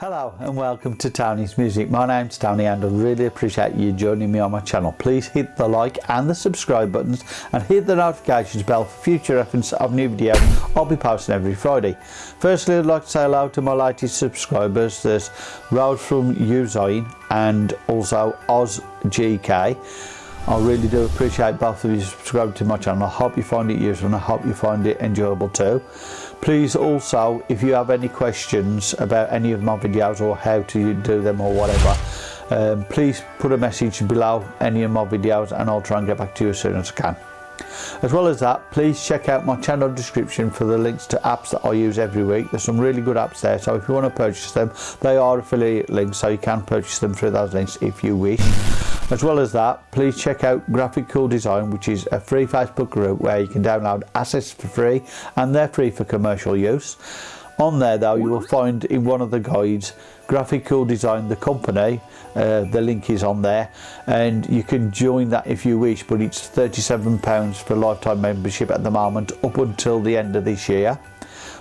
Hello and welcome to Tony's Music. My name's Tony and I really appreciate you joining me on my channel. Please hit the like and the subscribe buttons and hit the notifications bell for future reference of new videos I'll be posting every Friday. Firstly I'd like to say hello to my latest subscribers. There's Road from Usain and also OzGK. I really do appreciate both of you subscribing to my channel. I hope you find it useful and I hope you find it enjoyable too. Please also, if you have any questions about any of my videos or how to do them or whatever, um, please put a message below any of my videos and I'll try and get back to you as soon as I can. As well as that, please check out my channel description for the links to apps that I use every week. There's some really good apps there, so if you want to purchase them, they are affiliate links, so you can purchase them through those links if you wish. As well as that, please check out Graphic Cool Design, which is a free Facebook group where you can download assets for free and they're free for commercial use. On there though, you will find in one of the guides, Graphic Cool Design, the company, uh, the link is on there and you can join that if you wish, but it's £37 for lifetime membership at the moment up until the end of this year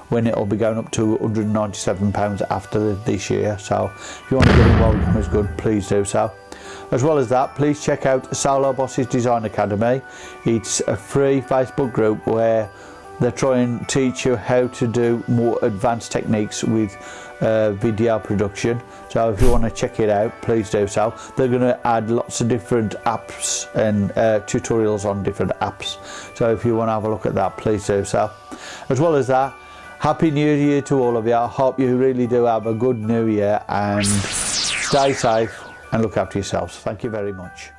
when it'll be going up to £197 after this year. So if you want to get involved in as good. Please do so as well as that, please check out Solo Bosses Design Academy. It's a free Facebook group where they try and teach you how to do more advanced techniques with uh, video production. So if you want to check it out please do so. They're going to add lots of different apps and uh, tutorials on different apps. So if you want to have a look at that please do so. As well as that happy new year to all of you. I hope you really do have a good new year and stay safe and look after yourselves. Thank you very much.